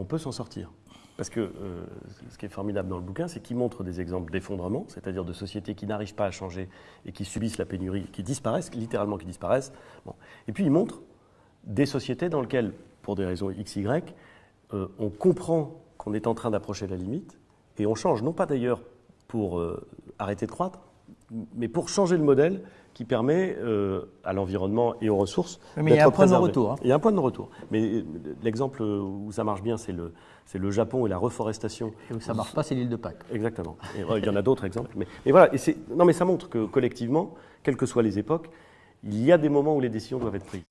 on peut s'en sortir. Parce que euh, ce qui est formidable dans le bouquin, c'est qu'il montre des exemples d'effondrement, c'est-à-dire de sociétés qui n'arrivent pas à changer et qui subissent la pénurie, qui disparaissent, littéralement qui disparaissent. Et puis il montre des sociétés dans lesquelles, pour des raisons X, Y, euh, on comprend qu'on est en train d'approcher la limite et on change, non pas d'ailleurs pour euh, arrêter de croître, mais pour changer le modèle qui permet euh, à l'environnement et aux ressources. Mais il y a un point de retour. Hein. Il y a un point de retour. Mais l'exemple où ça marche bien, c'est le, le Japon et la reforestation. Et où ça marche pas, c'est l'île de Pâques. Exactement. il y en a d'autres exemples. Mais, mais voilà. Et non, mais ça montre que collectivement, quelles que soient les époques, il y a des moments où les décisions doivent être prises.